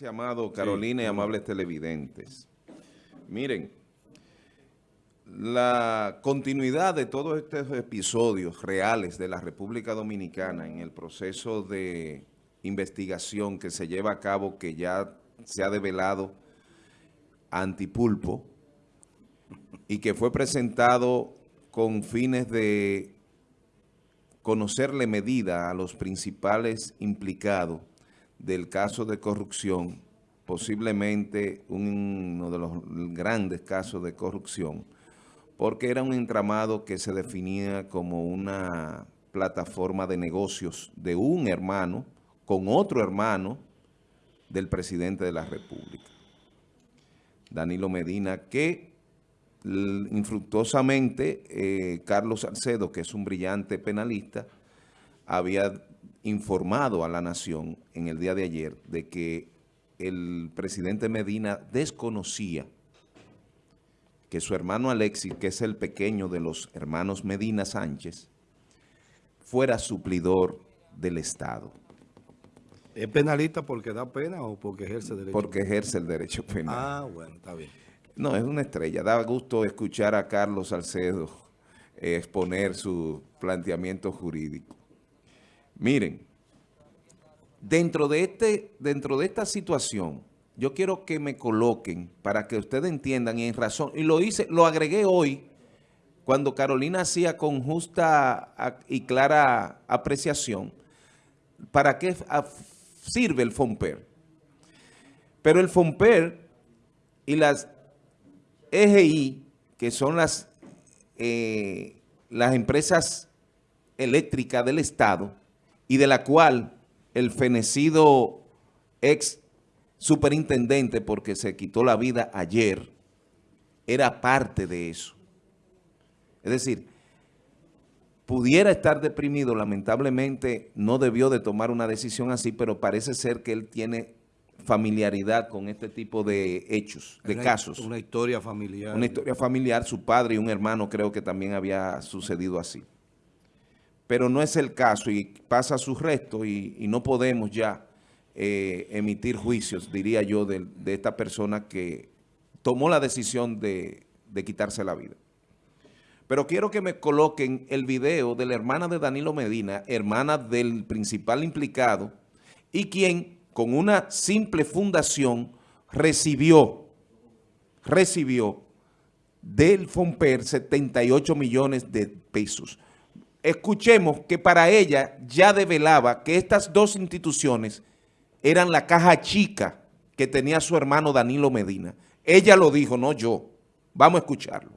Gracias, amado Carolina y amables televidentes. Miren, la continuidad de todos estos episodios reales de la República Dominicana en el proceso de investigación que se lleva a cabo, que ya se ha develado antipulpo y que fue presentado con fines de conocerle medida a los principales implicados del caso de corrupción, posiblemente uno de los grandes casos de corrupción, porque era un entramado que se definía como una plataforma de negocios de un hermano con otro hermano del presidente de la República, Danilo Medina, que infructuosamente eh, Carlos Salcedo, que es un brillante penalista, había informado a la nación en el día de ayer de que el presidente Medina desconocía que su hermano Alexis, que es el pequeño de los hermanos Medina Sánchez, fuera suplidor del Estado. ¿Es penalista porque da pena o porque ejerce el derecho Porque ejerce el derecho penal. Ah, bueno, está bien. No, es una estrella. Da gusto escuchar a Carlos Salcedo exponer su planteamiento jurídico. Miren, dentro de, este, dentro de esta situación, yo quiero que me coloquen para que ustedes entiendan y en razón, y lo hice, lo agregué hoy, cuando Carolina hacía con justa y clara apreciación, para qué sirve el FOMPER. Pero el FOMPER y las EGI, que son las, eh, las empresas eléctricas del Estado, y de la cual el fenecido ex superintendente, porque se quitó la vida ayer, era parte de eso. Es decir, pudiera estar deprimido, lamentablemente no debió de tomar una decisión así, pero parece ser que él tiene familiaridad con este tipo de hechos, de casos. Una historia familiar. Una historia familiar, su padre y un hermano creo que también había sucedido así pero no es el caso y pasa su resto y, no podemos ya eh, emitir juicios, diría yo, de, esta persona que tomó la decisión de, de quitarse la vida. Pero quiero que me coloquen el video de la hermana de Danilo Medina, hermana del principal implicado, y quien con una simple fundación recibió, recibió del FOMPER 78 millones de pesos escuchemos que para ella ya develaba que estas dos instituciones eran la caja chica que tenía su hermano Danilo Medina. Ella lo dijo, no yo. Vamos a escucharlo.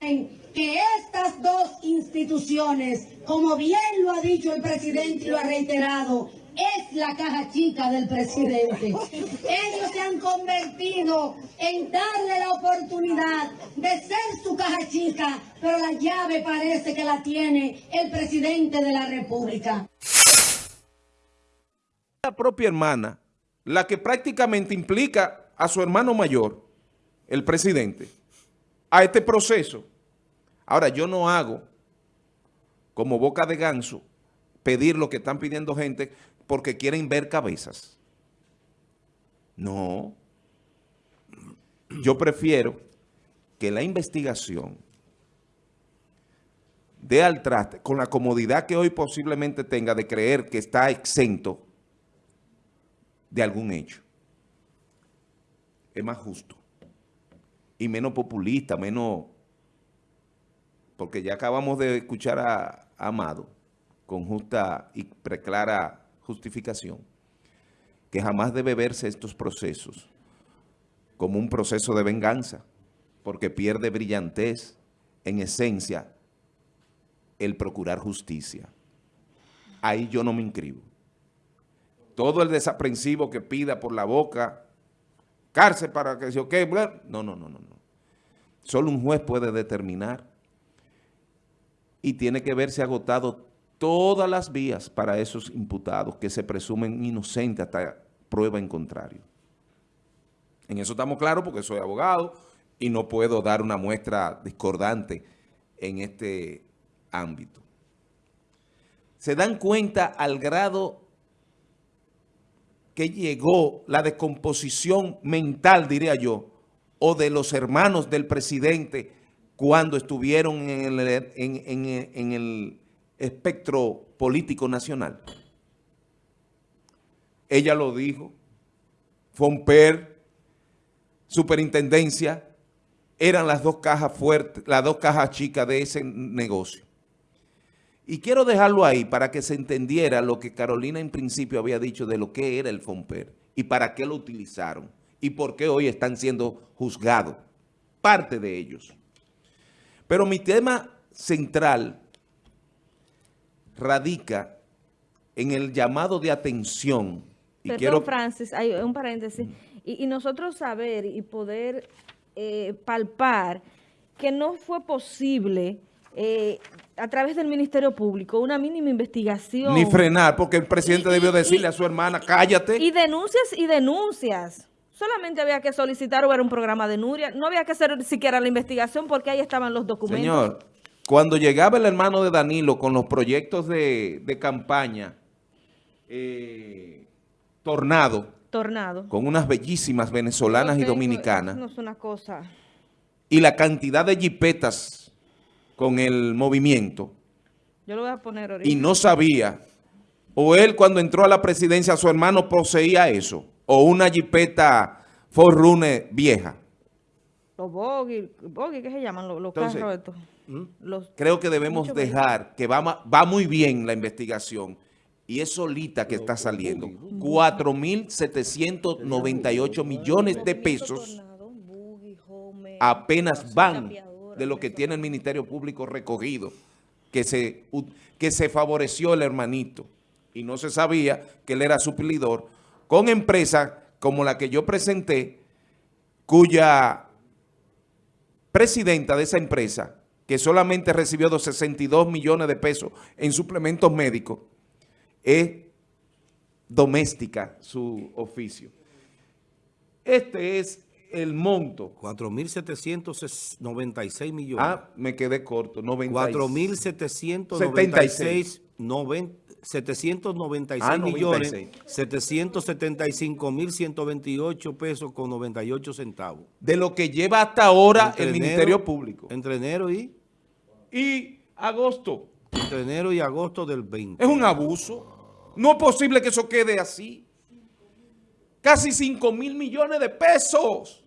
Que estas dos instituciones, como bien lo ha dicho el presidente y lo ha reiterado, es la caja chica del presidente. Ellos se han convertido en darle la oportunidad de ser su caja chica, pero la llave parece que la tiene el presidente de la República. La propia hermana, la que prácticamente implica a su hermano mayor, el presidente, a este proceso. Ahora, yo no hago como boca de ganso pedir lo que están pidiendo gente porque quieren ver cabezas. No. Yo prefiero que la investigación dé al traste, con la comodidad que hoy posiblemente tenga de creer que está exento de algún hecho. Es más justo y menos populista, menos... Porque ya acabamos de escuchar a Amado con justa y preclara justificación, que jamás debe verse estos procesos como un proceso de venganza, porque pierde brillantez, en esencia, el procurar justicia. Ahí yo no me inscribo. Todo el desaprensivo que pida por la boca, cárcel para que se qué, no, no, no, no, no. Solo un juez puede determinar y tiene que verse agotado todas las vías para esos imputados que se presumen inocentes hasta prueba en contrario. En eso estamos claros porque soy abogado y no puedo dar una muestra discordante en este ámbito. Se dan cuenta al grado que llegó la descomposición mental, diría yo, o de los hermanos del presidente cuando estuvieron en el, en el espectro político nacional. Ella lo dijo. Fomper, superintendencia, eran las dos cajas fuertes, las dos cajas chicas de ese negocio. Y quiero dejarlo ahí para que se entendiera lo que Carolina en principio había dicho de lo que era el FOMPER y para qué lo utilizaron y por qué hoy están siendo juzgados, parte de ellos. Pero mi tema central radica en el llamado de atención. Y Perdón, quiero... Francis, hay un paréntesis. Y, nosotros saber y poder eh, palpar que no fue posible eh, a través del Ministerio Público una mínima investigación. Ni frenar, porque el presidente debió decirle a su hermana, cállate. Y denuncias y denuncias. Solamente había que solicitar o era un programa de Nuria. No había que hacer siquiera la investigación porque ahí estaban los documentos. Señor, cuando llegaba el hermano de Danilo con los proyectos de, campaña, eh, Tornado. Tornado. Con unas bellísimas venezolanas y dominicanas. no es una cosa. Y la cantidad de jipetas con el movimiento. Yo lo voy a poner ahorita. Y no sabía. O él cuando entró a la presidencia, su hermano poseía eso. O una jipeta Forrune vieja. Los bogi, ¿qué se llaman? Los, carros estos. Creo que debemos dejar, que va, va muy bien la investigación, y es solita que está saliendo. 4.798 millones de pesos apenas van de lo que tiene el Ministerio Público recogido, que se, que se favoreció el hermanito. Y no se sabía que él era suplidor, con empresas como la que yo presenté, cuya presidenta de esa empresa, que solamente recibió 62 millones de pesos en suplementos médicos, es doméstica su oficio. Este es el monto. 4.796 millones. Ah, me quedé corto. 4.796 796 ah, millones, 775 mil 128 pesos con 98 centavos. De lo que lleva hasta ahora el Ministerio Público. Entre enero y... Y agosto. Entre enero y agosto del 20. Es un abuso. No es posible que eso quede así. Casi 5 mil millones de pesos.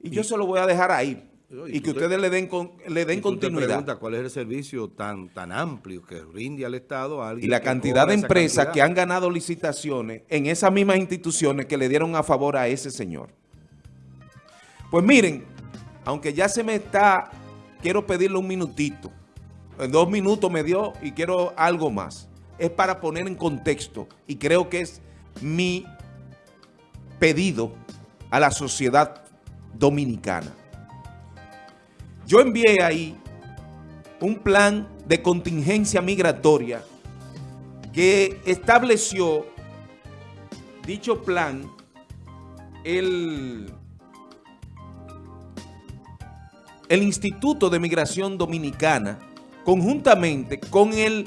Y, yo se lo voy a dejar ahí. Y, que ustedes le den, le den continuidad. cuál es el servicio tan, tan amplio que rinde al Estado a Y la cantidad de empresas que han ganado licitaciones en esas mismas instituciones que le dieron a favor a ese señor. Pues miren, aunque ya se me está, quiero pedirle un minutito. En dos minutos me dio y quiero algo más. Es para poner en contexto y creo que es mi pedido a la sociedad dominicana. Yo envié ahí un plan de contingencia migratoria que estableció dicho plan el, el Instituto de Migración Dominicana conjuntamente con el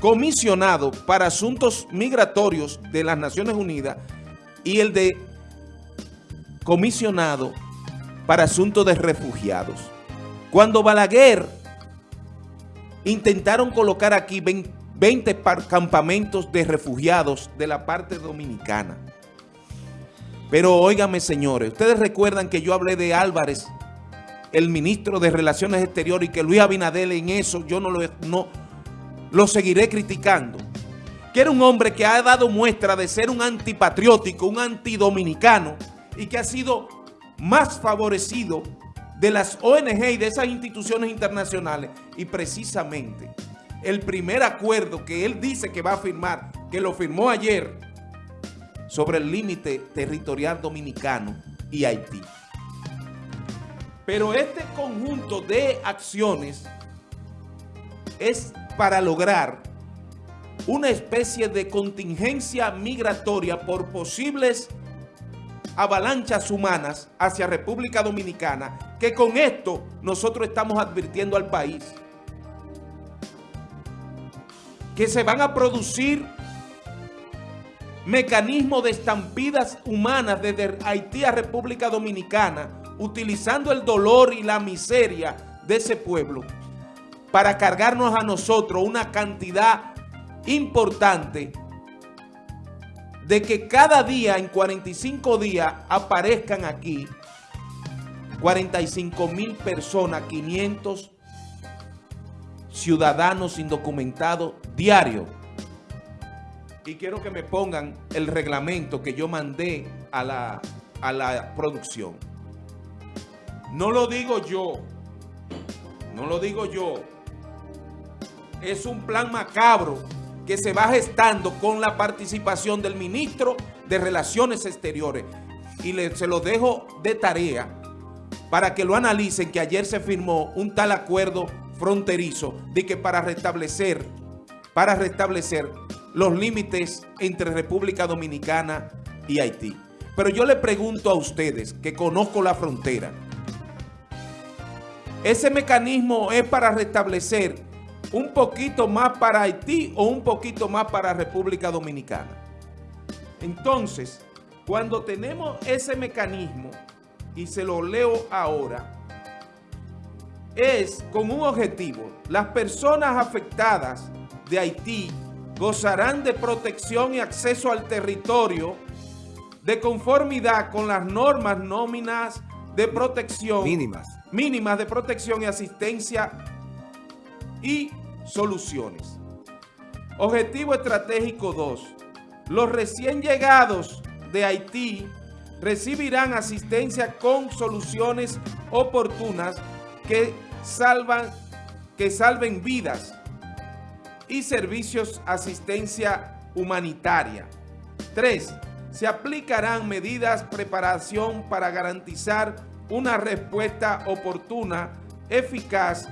comisionado para asuntos migratorios de las Naciones Unidas y el de comisionado para asuntos de refugiados. Cuando Balaguer intentaron colocar aquí 20 campamentos de refugiados de la parte dominicana. Pero óigame señores, ustedes recuerdan que yo hablé de Álvarez, el ministro de Relaciones Exteriores, y que Luis Abinadel en eso yo no lo, no, lo seguiré criticando. Que era un hombre que ha dado muestra de ser un antipatriótico, un antidominicano, y que ha sido más favorecido de las ONG y de esas instituciones internacionales. Y precisamente el primer acuerdo que él dice que va a firmar, que lo firmó ayer, sobre el límite territorial dominicano y Haití. Pero este conjunto de acciones es para lograr una especie de contingencia migratoria por posibles avalanchas humanas hacia República Dominicana, que con esto nosotros estamos advirtiendo al país que se van a producir mecanismo de estampidas humanas desde Haití a República Dominicana, utilizando el dolor y la miseria de ese pueblo para cargarnos a nosotros una cantidad importante de que cada día, en 45 días, aparezcan aquí 45 mil personas, 500 ciudadanos indocumentados diarios. Y quiero que me pongan el reglamento que yo mandé a la, a la producción. No lo digo yo, no lo digo yo. Es un plan macabro que se va gestando con la participación del ministro de Relaciones Exteriores. Y le, se lo dejo de tarea para que lo analicen, que ayer se firmó un tal acuerdo fronterizo de que para restablecer, para restablecer los límites entre República Dominicana y Haití. Pero yo le pregunto a ustedes, que conozco la frontera, ¿ese mecanismo es para restablecer un poquito más para Haití o un poquito más para República Dominicana? Entonces, cuando tenemos ese mecanismo, y se lo leo ahora, es con un objetivo. Las personas afectadas de Haití gozarán de protección y acceso al territorio de conformidad con las normas nóminas de protección Mínimas. Mínimas de protección y asistencia y soluciones. Objetivo estratégico 2. Los recién llegados de Haití recibirán asistencia con soluciones oportunas que, salvan, que salven vidas y servicios asistencia humanitaria. 3. Se aplicarán medidas preparación para garantizar una respuesta oportuna, eficaz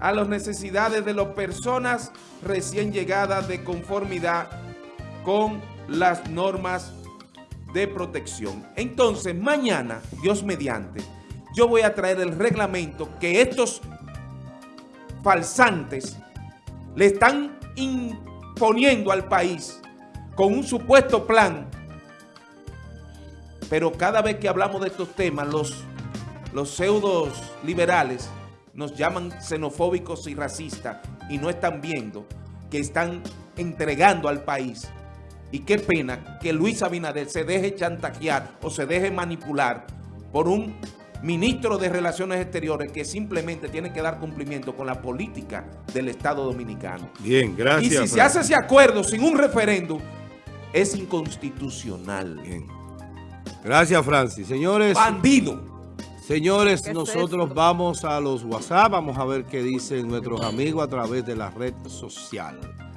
a las necesidades de las personas recién llegadas de conformidad con las normas de protección. Entonces, mañana, Dios mediante, yo voy a traer el reglamento que estos falsantes le están imponiendo al país con un supuesto plan. Pero cada vez que hablamos de estos temas, los, los pseudos liberales nos llaman xenofóbicos y racistas y no están viendo que están entregando al país. Y qué pena que Luis Abinader se deje chantajear o se deje manipular por un ministro de Relaciones Exteriores que simplemente tiene que dar cumplimiento con la política del Estado Dominicano. Bien, gracias. Y si se hace ese acuerdo sin un referéndum, es inconstitucional. Bien. Gracias, Francis. Señores, Bandido. señores, ¿Qué es nosotros esto? vamos a los WhatsApp. Vamos a ver qué dicen nuestros amigos a través de la red social.